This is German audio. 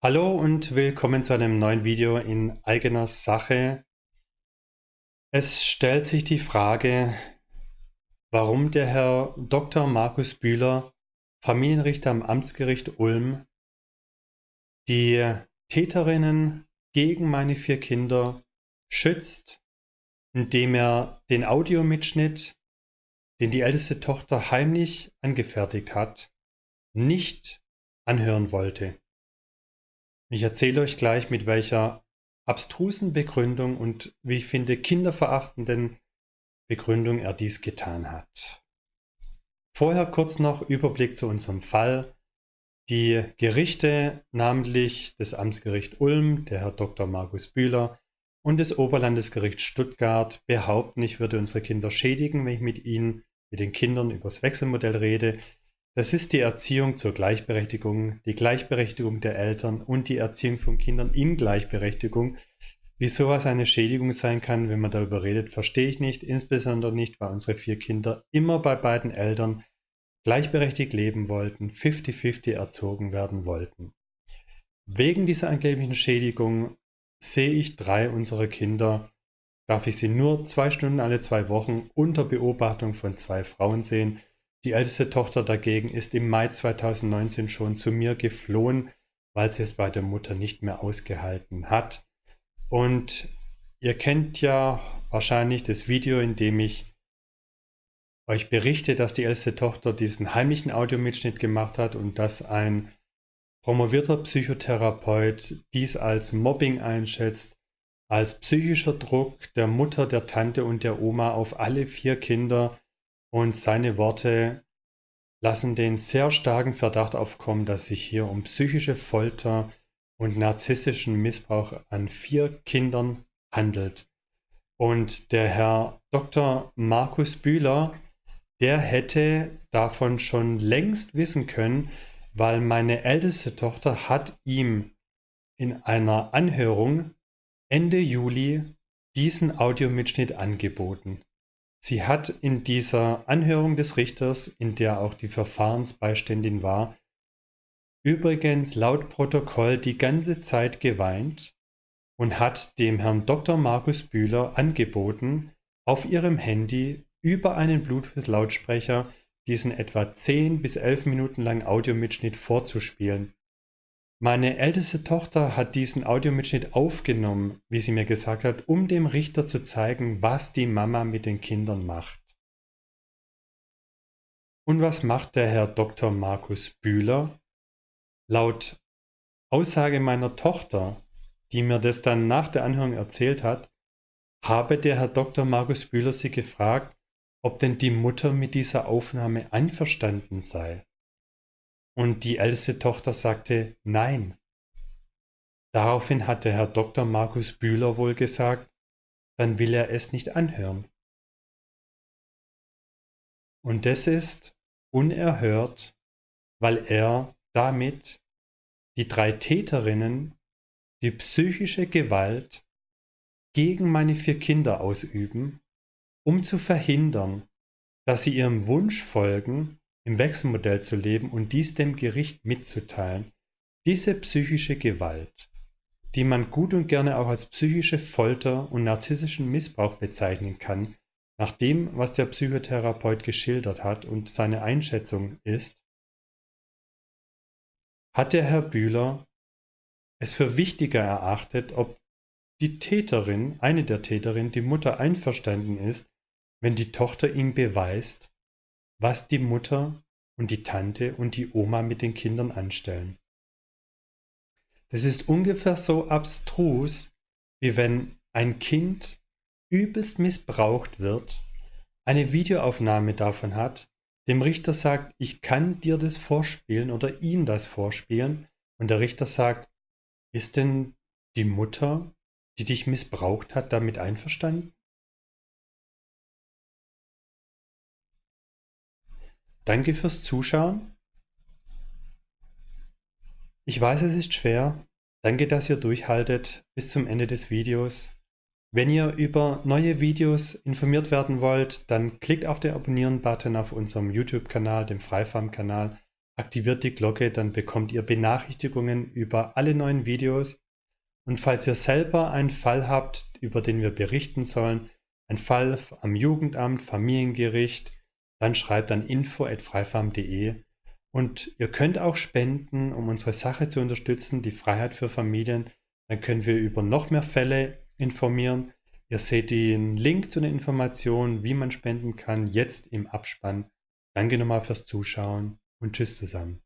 Hallo und willkommen zu einem neuen Video in eigener Sache. Es stellt sich die Frage, warum der Herr Dr. Markus Bühler, Familienrichter am Amtsgericht Ulm, die Täterinnen gegen meine vier Kinder schützt, indem er den Audiomitschnitt, den die älteste Tochter heimlich angefertigt hat, nicht anhören wollte. Ich erzähle euch gleich, mit welcher abstrusen Begründung und, wie ich finde, kinderverachtenden Begründung er dies getan hat. Vorher kurz noch Überblick zu unserem Fall. Die Gerichte, namentlich das Amtsgericht Ulm, der Herr Dr. Markus Bühler und das Oberlandesgericht Stuttgart behaupten, ich würde unsere Kinder schädigen, wenn ich mit ihnen, mit den Kindern über das Wechselmodell rede. Das ist die Erziehung zur Gleichberechtigung, die Gleichberechtigung der Eltern und die Erziehung von Kindern in Gleichberechtigung. Wie sowas eine Schädigung sein kann, wenn man darüber redet, verstehe ich nicht. Insbesondere nicht, weil unsere vier Kinder immer bei beiden Eltern gleichberechtigt leben wollten, 50-50 erzogen werden wollten. Wegen dieser angeblichen Schädigung sehe ich drei unserer Kinder, darf ich sie nur zwei Stunden alle zwei Wochen unter Beobachtung von zwei Frauen sehen die älteste Tochter dagegen ist im Mai 2019 schon zu mir geflohen, weil sie es bei der Mutter nicht mehr ausgehalten hat. Und ihr kennt ja wahrscheinlich das Video, in dem ich euch berichte, dass die älteste Tochter diesen heimlichen Audiomitschnitt gemacht hat und dass ein promovierter Psychotherapeut dies als Mobbing einschätzt, als psychischer Druck der Mutter, der Tante und der Oma auf alle vier Kinder, und seine Worte lassen den sehr starken Verdacht aufkommen, dass sich hier um psychische Folter und narzisstischen Missbrauch an vier Kindern handelt. Und der Herr Dr. Markus Bühler, der hätte davon schon längst wissen können, weil meine älteste Tochter hat ihm in einer Anhörung Ende Juli diesen Audiomitschnitt angeboten. Sie hat in dieser Anhörung des Richters, in der auch die Verfahrensbeiständin war, übrigens laut Protokoll die ganze Zeit geweint und hat dem Herrn Dr. Markus Bühler angeboten, auf ihrem Handy über einen Bluetooth-Lautsprecher diesen etwa 10 bis 11 Minuten langen Audiomitschnitt vorzuspielen. Meine älteste Tochter hat diesen Audiomitschnitt aufgenommen, wie sie mir gesagt hat, um dem Richter zu zeigen, was die Mama mit den Kindern macht. Und was macht der Herr Dr. Markus Bühler? Laut Aussage meiner Tochter, die mir das dann nach der Anhörung erzählt hat, habe der Herr Dr. Markus Bühler sie gefragt, ob denn die Mutter mit dieser Aufnahme einverstanden sei. Und die älteste Tochter sagte Nein. Daraufhin hatte Herr Dr. Markus Bühler wohl gesagt, dann will er es nicht anhören. Und das ist unerhört, weil er damit die drei Täterinnen die psychische Gewalt gegen meine vier Kinder ausüben, um zu verhindern, dass sie ihrem Wunsch folgen, im Wechselmodell zu leben und dies dem Gericht mitzuteilen. Diese psychische Gewalt, die man gut und gerne auch als psychische Folter und narzisstischen Missbrauch bezeichnen kann, nach dem, was der Psychotherapeut geschildert hat und seine Einschätzung ist, hat der Herr Bühler es für wichtiger erachtet, ob die Täterin, eine der Täterinnen, die Mutter einverstanden ist, wenn die Tochter ihm beweist, was die Mutter und die Tante und die Oma mit den Kindern anstellen. Das ist ungefähr so abstrus, wie wenn ein Kind übelst missbraucht wird, eine Videoaufnahme davon hat, dem Richter sagt, ich kann dir das vorspielen oder ihm das vorspielen und der Richter sagt, ist denn die Mutter, die dich missbraucht hat, damit einverstanden? Danke fürs Zuschauen. Ich weiß, es ist schwer. Danke, dass ihr durchhaltet bis zum Ende des Videos. Wenn ihr über neue Videos informiert werden wollt, dann klickt auf den Abonnieren-Button auf unserem YouTube-Kanal, dem Freifarm-Kanal. aktiviert die Glocke, dann bekommt ihr Benachrichtigungen über alle neuen Videos. Und falls ihr selber einen Fall habt, über den wir berichten sollen, ein Fall am Jugendamt, Familiengericht, dann schreibt an info.freifarm.de und ihr könnt auch spenden, um unsere Sache zu unterstützen, die Freiheit für Familien. Dann können wir über noch mehr Fälle informieren. Ihr seht den Link zu den Informationen, wie man spenden kann, jetzt im Abspann. Danke nochmal fürs Zuschauen und tschüss zusammen.